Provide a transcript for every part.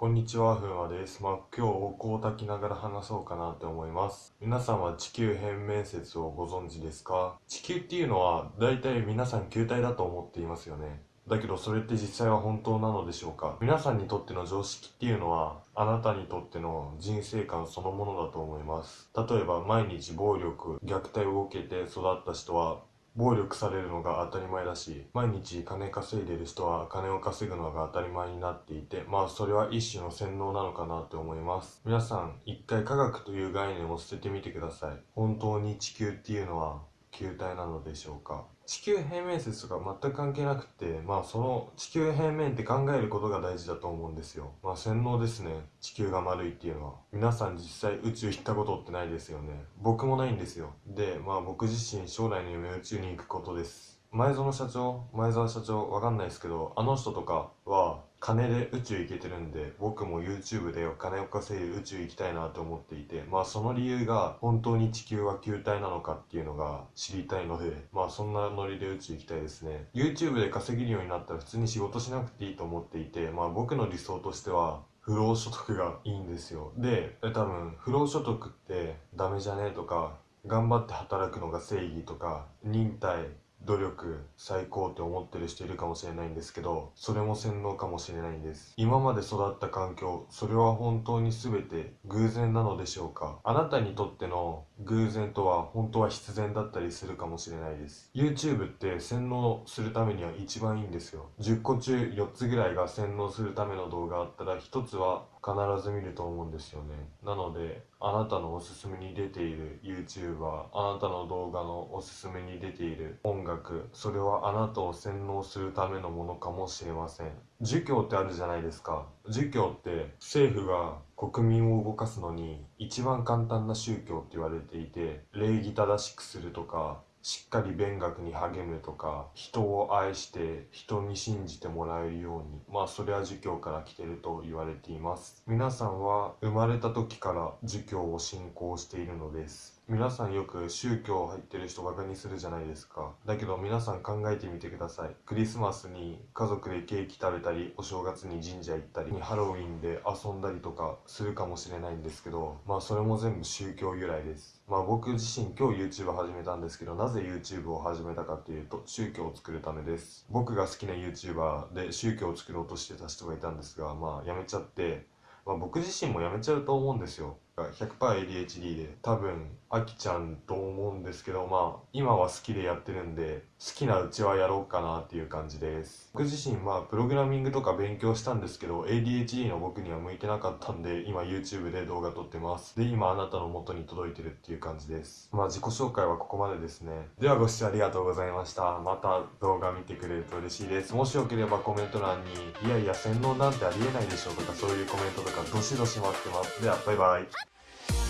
こんにちは、ふんわです。まあ、今日お香を炊きながら話そうかなって思います。皆さんは地球変面説をご存知ですか？地球っていうのは、大体皆さん球体だと思っていますよね。だけどそれって実際は本当なのでしょうか？皆さんにとっての常識っていうのはあなたにとっての人生観そのものだと思います例えば毎日暴力虐待を受けて育った人は暴力されるのが当たり前だし毎日金稼いでる人は金を稼ぐのが当たり前になっていてまあそれは一種の洗脳なのかなって思います。皆さん一回科学という概念を捨ててみてください。本当に地球っていうのは球体なのでしょうか？地球平面説とか全く関係なくてまあその地球平面って考えることが大事だと思うんですよ。まあ洗脳ですね。地球が丸いっていうのは。皆さん実際宇宙行ったことってないですよね。僕もないんですよ。でまあ僕自身将来の夢宇宙に行くことです。前園社長前澤社長わかんないですけどあの人とかは金で宇宙行けてるんで僕も YouTube でお金を稼いで宇宙行きたいなと思っていてまあその理由が本当に地球は球体なのかっていうのが知りたいのでまあそんなノリで宇宙行きたいですね。YouTube で稼げるようになったら普通に仕事しなくていいと思っていてまあ僕の理想としては不労所得がいいんですよ。で多分不労所得ってダメじゃねえとか頑張って働くのが正義とか忍耐努力最高って思ってる人いるかもしれないんですけどそれも洗脳かもしれないんです。今まで育った環境それは本当に全て偶然なのでしょうか？あなたにとっての偶然とは本当は必然だったりするかもしれないです。YouTube って洗脳するためには一番いいんですよ。10個中4つぐらいが洗脳するための動画あったら1つは必ず見ると思うんですよね。なのであなたのおすすめに出ている YouTuber あなたの動画のおすすめに出ている音楽それはあなたを洗脳するためのものかもしれません。儒教ってあるじゃないですか。儒教って政府が国民を動かすのに一番簡単な宗教って言われていて礼儀正しくするとかしっかり勉学に励むとか人を愛して人に信じてもらえるようにまあそれは儒教から来てると言われています。皆さんは生まれた時から儒教を信仰しているのです。皆さんよく宗教入ってる人バカにするじゃないですか。だけど皆さん考えてみてください。クリスマスに家族でケーキ食べたりお正月に神社行ったりハロウィンで遊んだりとかするかもしれないんですけどまあそれも全部宗教由来です。まあ僕自身今日 YouTube 始めたんですけどなぜ YouTube を始めたかっていうと宗教を作るためです。僕が好きな YouTuber で宗教を作ろうとしてた人がいたんですがまあやめちゃってまあ、僕自身もやめちゃうと思うんですよ。が 100%ADHD で多分飽きちゃうと思うんですけどまあ今は好きでやってるんで好きなうちはやろうかなっていう感じです。僕自身まあプログラミングとか勉強したんですけど ADHD の僕には向いてなかったんで今 YouTube で動画撮ってます。で今あなたの元に届いてるっていう感じです。まあ自己紹介はここまでですね。ではご視聴ありがとうございました。また動画見てくれると嬉しいです。もしよければコメント欄にいやいや洗脳なんてありえないでしょうとかそういうコメントとかどしどし待ってます。ではバイバイ。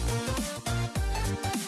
なんだ?